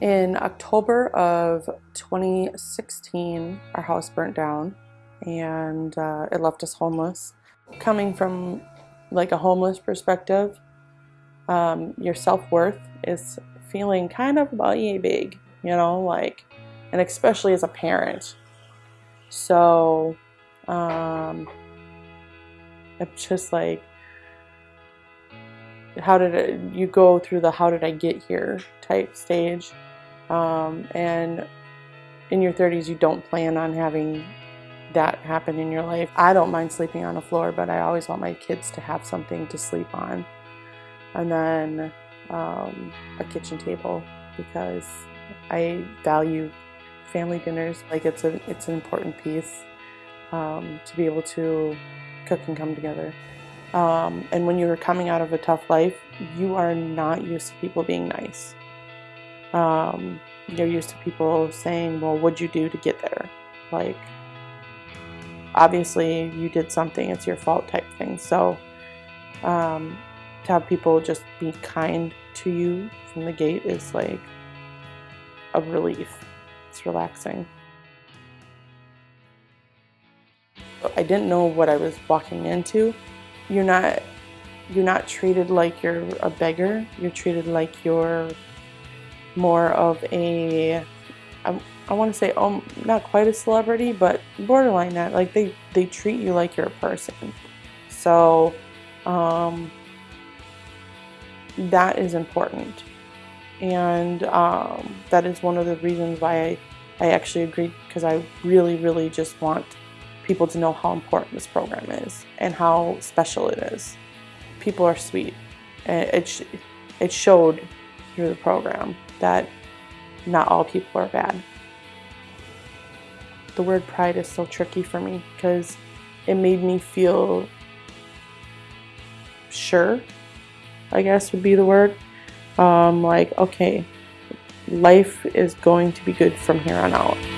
In October of 2016, our house burnt down and uh, it left us homeless. Coming from like a homeless perspective, um, your self-worth is feeling kind of about big, you know, like, and especially as a parent. So, um, it's just like, how did it, you go through the how did I get here type stage. Um, and in your 30s, you don't plan on having that happen in your life. I don't mind sleeping on the floor, but I always want my kids to have something to sleep on. And then um, a kitchen table because I value family dinners. Like it's a it's an important piece um, to be able to cook and come together. Um, and when you're coming out of a tough life, you are not used to people being nice. Um, you're used to people saying, "Well, what'd you do to get there?" Like, obviously, you did something; it's your fault, type thing. So, um, to have people just be kind to you from the gate is like a relief. It's relaxing. I didn't know what I was walking into. You're not you're not treated like you're a beggar. You're treated like you're more of a I, I want to say um not quite a celebrity, but borderline that. Like they they treat you like you're a person. So um, that is important. And um, that is one of the reasons why I, I actually agreed because I really, really just want people to know how important this program is and how special it is. People are sweet. And it, it showed through the program that not all people are bad. The word pride is so tricky for me because it made me feel sure I guess would be the word. Um, like, okay, life is going to be good from here on out.